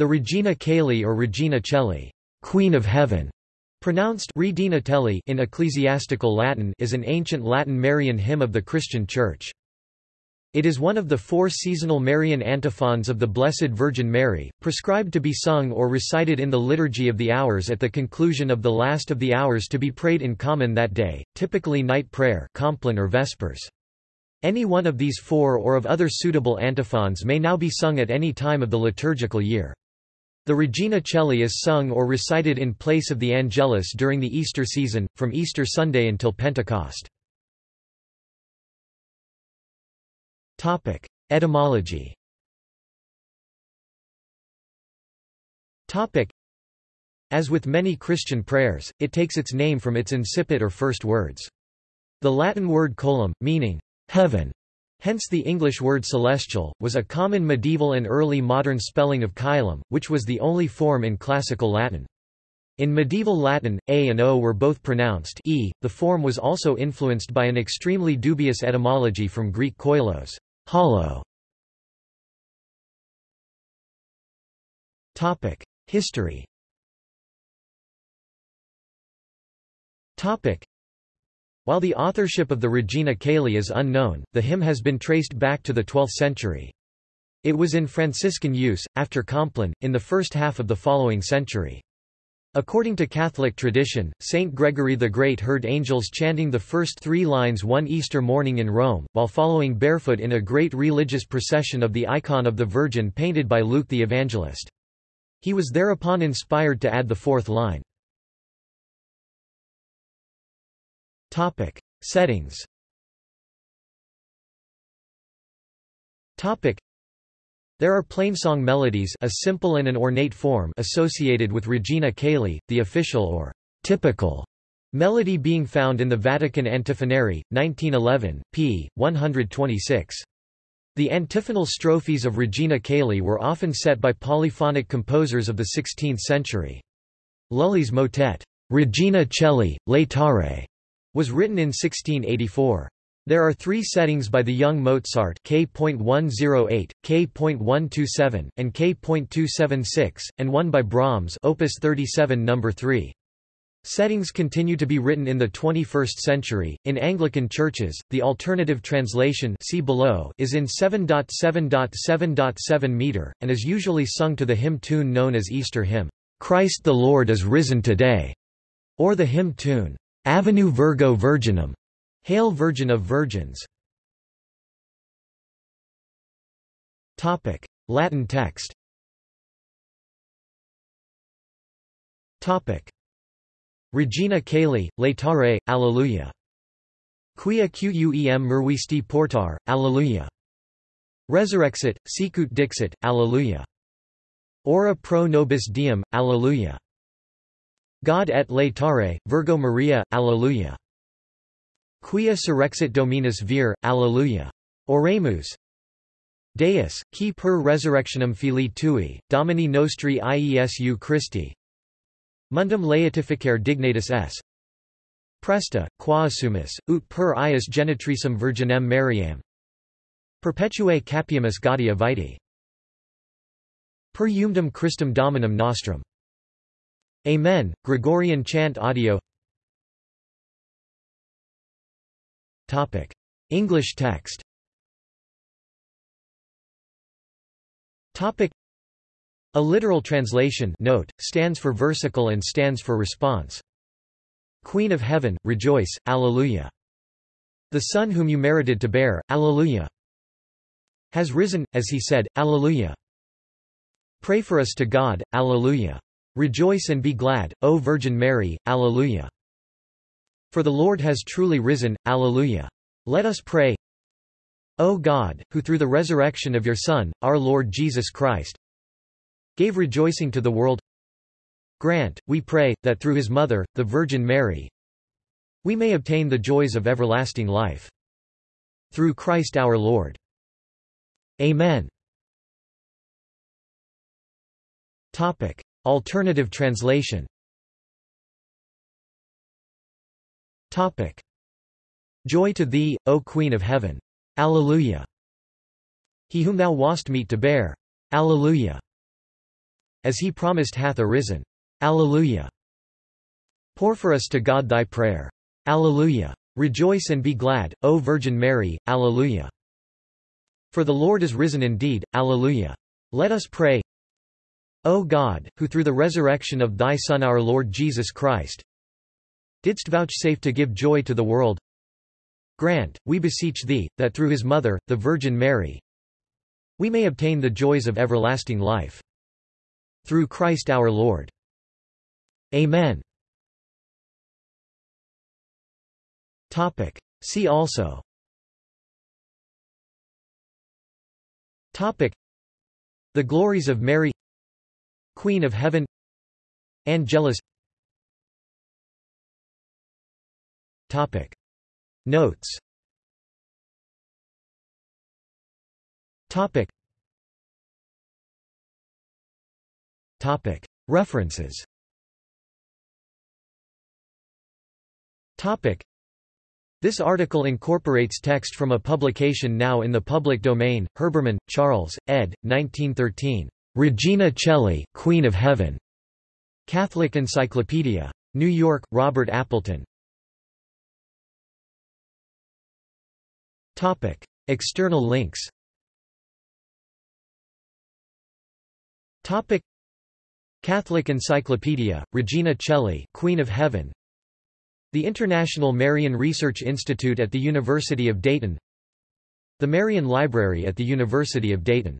The Regina Caeli or Regina Caeli, Queen of Heaven, pronounced Redina Teli in ecclesiastical Latin, is an ancient Latin Marian hymn of the Christian Church. It is one of the four seasonal Marian antiphons of the Blessed Virgin Mary, prescribed to be sung or recited in the Liturgy of the Hours at the conclusion of the last of the hours to be prayed in common that day, typically night prayer Compline or Vespers. Any one of these four or of other suitable antiphons may now be sung at any time of the liturgical year. The Regina Caeli is sung or recited in place of the Angelus during the Easter season, from Easter Sunday until Pentecost. Etymology As with many Christian prayers, it takes its name from its incipit or first words. The Latin word coelum, meaning heaven, hence the English word celestial, was a common medieval and early modern spelling of caelum, which was the only form in classical Latin. In medieval Latin, a and o were both pronounced e. The form was also influenced by an extremely dubious etymology from Greek koilos, hollow. History. While the authorship of the Regina Caeli is unknown, the hymn has been traced back to the 12th century. It was in Franciscan use, after Compline, in the first half of the following century. According to Catholic tradition, Saint Gregory the Great heard angels chanting the first three lines one Easter morning in Rome, while following barefoot in a great religious procession of the icon of the Virgin painted by Luke the Evangelist. He was thereupon inspired to add the fourth line. Topic. Settings Topic. There are plainsong melodies a simple and an ornate form associated with Regina Caeli, the official or typical melody being found in the Vatican Antiphonary, 1911, p. 126. The antiphonal strophes of Regina Caeli were often set by polyphonic composers of the 16th century. Lully's motet, Regina Caeli, Laetare, was written in 1684. There are three settings by the young Mozart K.108, K.127, and K.276, and one by Brahms Opus 37 No. 3. Settings continue to be written in the 21st century. In Anglican churches, the alternative translation see below is in 7.7.7.7 meter, and is usually sung to the hymn tune known as Easter hymn, Christ the Lord is risen today, or the hymn tune, Ave Virgo Virginum. Hail Virgin of Virgins. Topic: Latin text. Topic: Regina Caeli, Laetare, Alleluia. Quia quem mervisti portar, Alleluia. Resurrexit, sicut dixit, Alleluia. Ora pro nobis diem, Alleluia. God et laetare, Virgo Maria, Alleluia. Quia surrexit Dominus vir, Alleluia. Oremus. Deus, qui per resurrectionem filii tui, Domini nostri Iesu Christi. Mundum laetificare dignatus es. Presta, quaesumus, ut per ius genitrisum virginem Mariam. Perpetue capiamus gaudia vitae. Per eumdum Christum Dominum nostrum. Amen. Gregorian chant audio Topic. English text Topic. A literal translation note, stands for versicle and stands for response. Queen of Heaven, rejoice, Alleluia. The Son whom you merited to bear, Alleluia. Has risen, as he said, Alleluia. Pray for us to God, Alleluia. Rejoice and be glad, O Virgin Mary, Alleluia. For the Lord has truly risen, Alleluia. Let us pray. O God, who through the resurrection of your Son, our Lord Jesus Christ, gave rejoicing to the world, grant, we pray, that through his mother, the Virgin Mary, we may obtain the joys of everlasting life. Through Christ our Lord. Amen. Topic. Alternative translation Topic. Joy to thee, O Queen of Heaven! Alleluia! He whom thou wast meet to bear! Alleluia! as he promised hath arisen. Alleluia. Pour for us to God thy prayer. Alleluia. Rejoice and be glad, O Virgin Mary. Alleluia. For the Lord is risen indeed. Alleluia. Let us pray. O God, who through the resurrection of thy Son our Lord Jesus Christ, didst vouchsafe to give joy to the world, grant, we beseech thee, that through his mother, the Virgin Mary, we may obtain the joys of everlasting life. Through Christ our Lord. Amen. Topic. See also Topic. The glories of Mary Queen of Heaven Angelus Topic. Notes Topic. Topic. References Topic. This article incorporates text from a publication now in the public domain, Herbermann, Charles, ed. 1913. Regina Coeli, Queen of Heaven. Catholic Encyclopedia. New York, Robert Appleton. Topic. External links Topic Catholic Encyclopedia, Regina Coeli, Queen of Heaven. The International Marian Research Institute at the University of Dayton. The Marian Library at the University of Dayton